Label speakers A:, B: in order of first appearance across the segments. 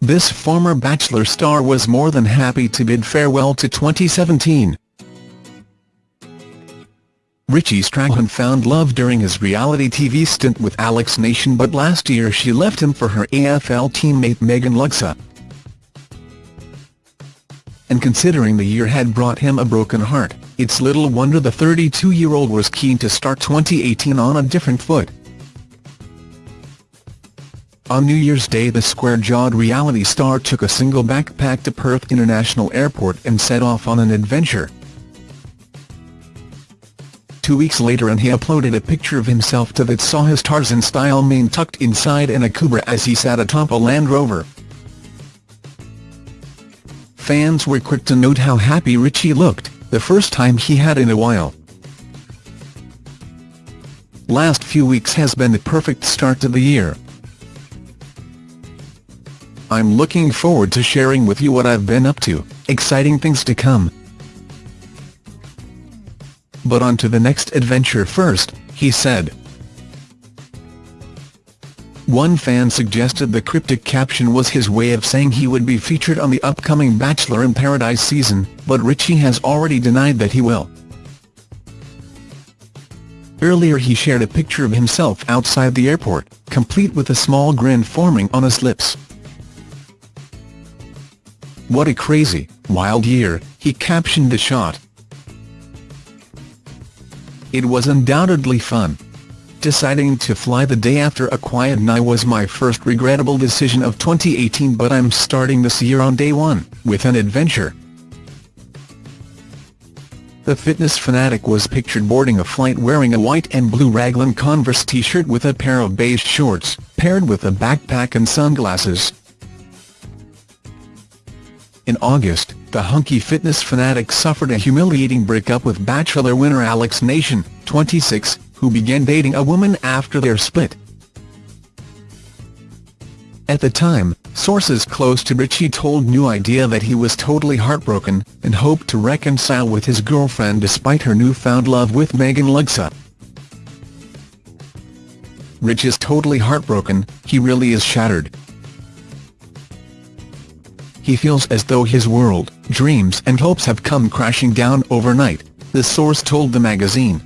A: this former Bachelor star was more than happy to bid farewell to 2017. Richie Strachan found love during his reality TV stint with Alex Nation but last year she left him for her AFL teammate Megan Luxa. And considering the year had brought him a broken heart, it's little wonder the 32-year-old was keen to start 2018 on a different foot. On New Year's Day the square-jawed reality star took a single backpack to Perth International Airport and set off on an adventure. Two weeks later and he uploaded a picture of himself to that saw his Tarzan-style mane tucked inside and a Akubra as he sat atop a Land Rover. Fans were quick to note how happy Richie looked, the first time he had in a while. Last few weeks has been the perfect start to the year. I'm looking forward to sharing with you what I've been up to, exciting things to come. But on to the next adventure first, he said. One fan suggested the cryptic caption was his way of saying he would be featured on the upcoming Bachelor in Paradise season, but Richie has already denied that he will. Earlier he shared a picture of himself outside the airport, complete with a small grin forming on his lips. What a crazy, wild year, he captioned the shot. It was undoubtedly fun. Deciding to fly the day after a quiet night was my first regrettable decision of 2018 but I'm starting this year on day one, with an adventure. The fitness fanatic was pictured boarding a flight wearing a white and blue Raglan Converse t-shirt with a pair of beige shorts, paired with a backpack and sunglasses. In August, the hunky fitness fanatic suffered a humiliating breakup with Bachelor winner Alex Nation, 26, who began dating a woman after their split. At the time, sources close to Richie told New Idea that he was totally heartbroken, and hoped to reconcile with his girlfriend despite her newfound love with Megan Luxa. Rich is totally heartbroken, he really is shattered, he feels as though his world, dreams and hopes have come crashing down overnight, the source told the magazine.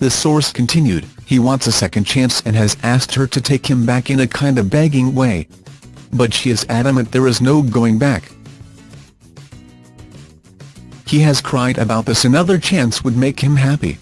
A: The source continued, he wants a second chance and has asked her to take him back in a kind of begging way. But she is adamant there is no going back. He has cried about this another chance would make him happy.